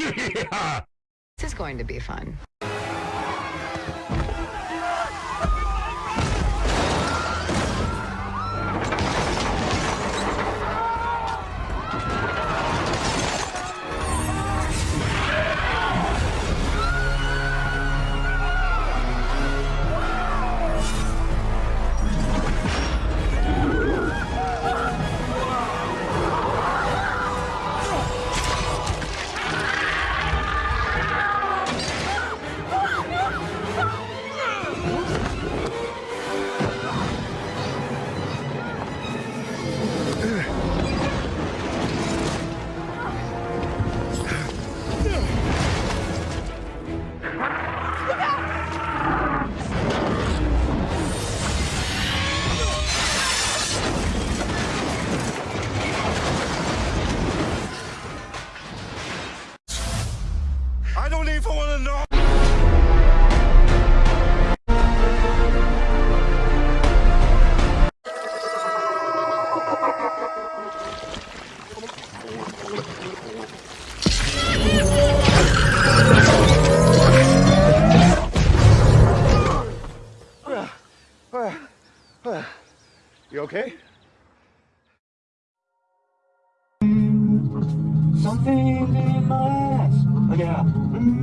This is going to be fun. I don't even want to know. You okay? Something in my yeah.